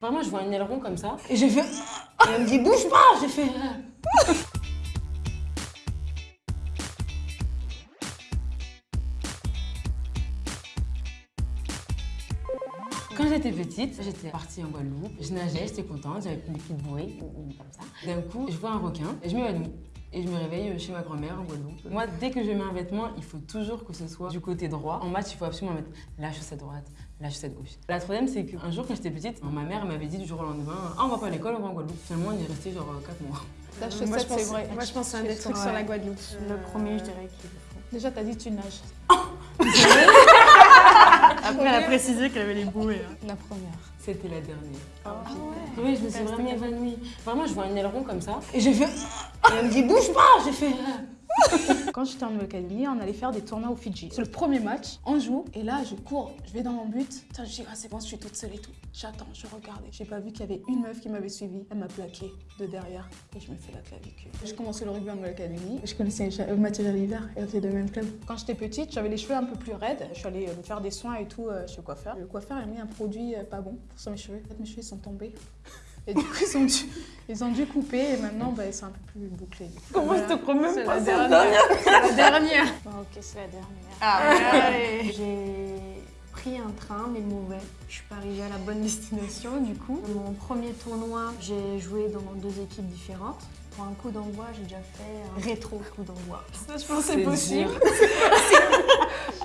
Vraiment, je vois un aileron comme ça. Et j'ai fait. Et elle me dit, bouge pas J'ai fait. euh. Quand j'étais petite, j'étais partie en Guadeloupe, je nageais, j'étais contente, j'avais bouées, ou- ou comme ça. D'un coup, je vois un requin et je m'évanouis. Et je me réveille chez ma grand-mère en Guadeloupe. Moi, dès que je mets un vêtement, il faut toujours que ce soit du côté droit. En match, il faut absolument mettre la chaussette droite, la chaussette gauche. La troisième, c'est qu'un jour, quand j'étais petite, ma mère m'avait dit du jour au lendemain Ah, on va pas à l'école, on va en Guadeloupe. Finalement, on y est resté genre 4 mois. La chaussette, pense- c'est vrai. Moi, je pense que c'est un des trucs sur la Guadeloupe. Le premier, je dirais qu'il faut. Déjà, t'as dit tu nages. Après, elle a précisé qu'elle avait les bouées. hein. La première. C'était la dernière. Ah ouais. Oui, je me suis vraiment évanouie. Vraiment, je vois un aileron comme ça. Et j'ai fait Et elle me dit Bouge pas J'ai fait. Quand j'étais en Nouvelle-Calédonie, on allait faire des tournois au Fidji. C'est le premier match, on joue, et là je cours, je vais dans mon but. Putain, je dis, ah c'est bon, je suis toute seule et tout. J'attends, je regarde. J'ai pas vu qu'il y avait une meuf qui m'avait suivi. Elle m'a plaqué de derrière et je me fais la clavicule. J'ai commencé le rugby en Nouvelle-Calédonie. Je connaissais Ja- Mathieu et on était de même club. Quand j'étais petite, j'avais les cheveux un peu plus raides. Je suis allée euh, me faire des soins et tout euh, chez le coiffeur. Le coiffeur a mis un produit euh, pas bon sur mes cheveux. En fait, mes cheveux sont tombés. Et du coup, ils ont dû, ils ont dû couper et maintenant, bah, c'est un peu plus bouclé. Comment je te même C'est pas la c'est la dernière. C'est la dernière. Bon, ok, c'est la dernière. Ah. J'ai pris un train, mais mauvais. Je suis pas arrivée à la bonne destination, du coup. Mon premier tournoi, j'ai joué dans deux équipes différentes. Pour un coup d'envoi, j'ai déjà fait un rétro coup d'envoi. Ça, je pense que c'est possible.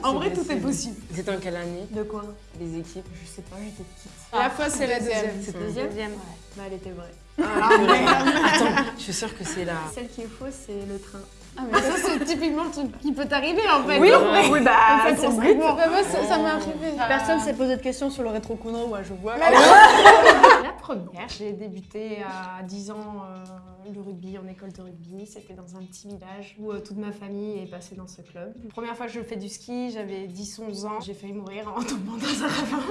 En vrai, tout est possible. C'était en quelle année De quoi Les équipes Je sais pas, j'étais petite. La fois, c'est la deuxième. C'est deuxième deuxième Bah, elle était vraie. Attends, je suis sûre que c'est la. Celle qui est fausse, c'est le train. Ah, mais ça, c'est typiquement le truc qui peut t'arriver en fait. Oui, Non, oui, bah, en fait, c'est le bah, moi, ça ça m'est arrivé. Personne s'est posé de questions sur le rétro coup d'envoi, je vois. J'ai débuté à 10 ans euh, le rugby en école de rugby. C'était dans un petit village où euh, toute ma famille est passée dans ce club. La première fois que je fais du ski, j'avais 10-11 ans. J'ai failli mourir en tombant dans un ravin.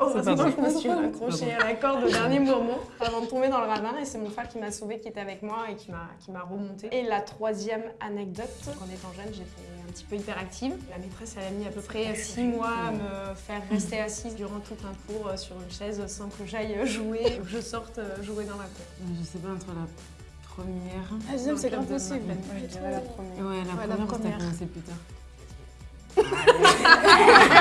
Heureusement, je me suis accrochée à la corde au dernier moment avant de tomber dans le ravin. Et c'est mon frère qui m'a sauvée, qui était avec moi et qui m'a remontée. Et la troisième anecdote, en étant jeune, j'étais un petit peu hyperactive. La maîtresse, elle a mis à peu près 6 mois à me faire rester assise durant tout un cours euh, sur une chaise sans que j'aille jouer, ou que je sorte euh, jouer dans la cour. Je sais pas, entre la première. La deuxième, c'est grave possible. je dirais la première. Ouais, la première, parce que t'as première. commencé plus tard.